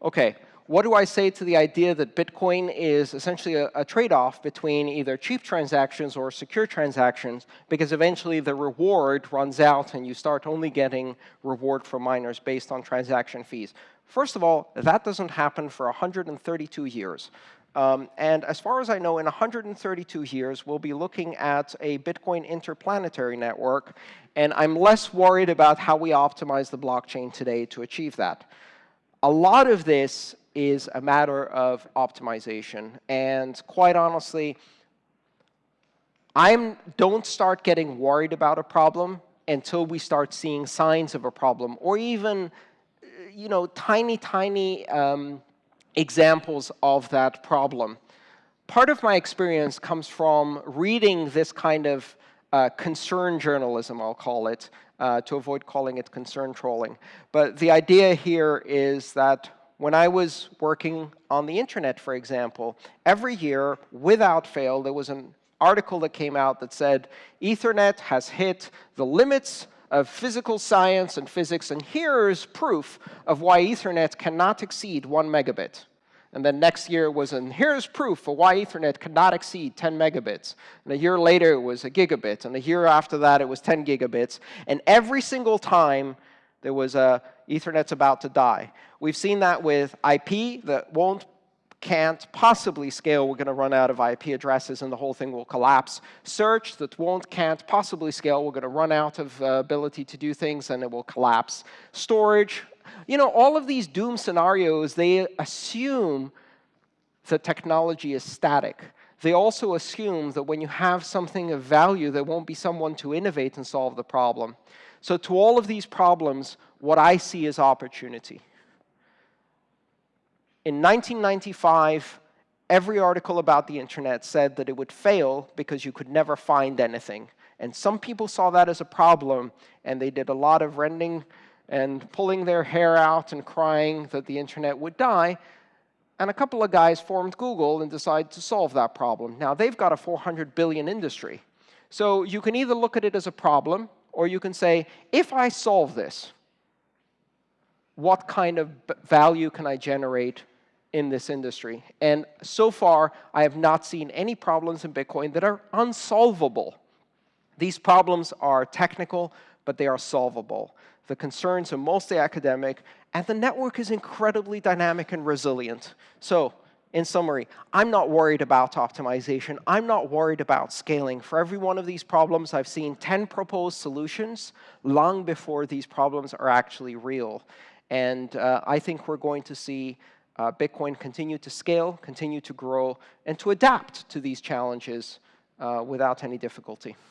Okay, what do I say to the idea that Bitcoin is essentially a, a trade-off between either cheap transactions or secure transactions, because eventually the reward runs out and you start only getting reward from miners based on transaction fees. First of all, that doesn't happen for 132 years. Um, and as far as I know, in 132 years, we'll be looking at a Bitcoin interplanetary network, and I'm less worried about how we optimize the blockchain today to achieve that. A lot of this is a matter of optimization. And quite honestly, I don't start getting worried about a problem until we start seeing signs of a problem, or even you know, tiny, tiny um, examples of that problem. Part of my experience comes from reading this kind of uh, concern journalism, I'll call it, uh, to avoid calling it concern trolling. But the idea here is that when I was working on the internet, for example, every year, without fail, there was an article that came out that said, Ethernet has hit the limits of physical science and physics, and here's proof of why Ethernet cannot exceed one megabit. And then next year was, and here's proof for why Ethernet cannot exceed 10 megabits. And a year later, it was a gigabit. And a year after that, it was 10 gigabits. And every single time, there was a Ethernet's about to die. We've seen that with IP that won't, can't possibly scale. We're going to run out of IP addresses and the whole thing will collapse. Search that won't, can't possibly scale. We're going to run out of uh, ability to do things and it will collapse. Storage, you know, all of these doom scenarios, they assume that technology is static. They also assume that when you have something of value, there won't be someone to innovate and solve the problem. So to all of these problems, what I see is opportunity. In 1995, every article about the internet said that it would fail because you could never find anything. And some people saw that as a problem, and they did a lot of rending and pulling their hair out and crying that the internet would die. And a couple of guys formed Google and decided to solve that problem. Now, they've got a 400 billion industry. So you can either look at it as a problem, or you can say, if I solve this, what kind of value can I generate in this industry? And so far, I have not seen any problems in Bitcoin that are unsolvable. These problems are technical, but they are solvable. The concerns are mostly academic, and the network is incredibly dynamic and resilient. So in summary, I'm not worried about optimization. I'm not worried about scaling. For every one of these problems, I've seen 10 proposed solutions long before these problems are actually real. And uh, I think we're going to see uh, Bitcoin continue to scale, continue to grow, and to adapt to these challenges uh, without any difficulty.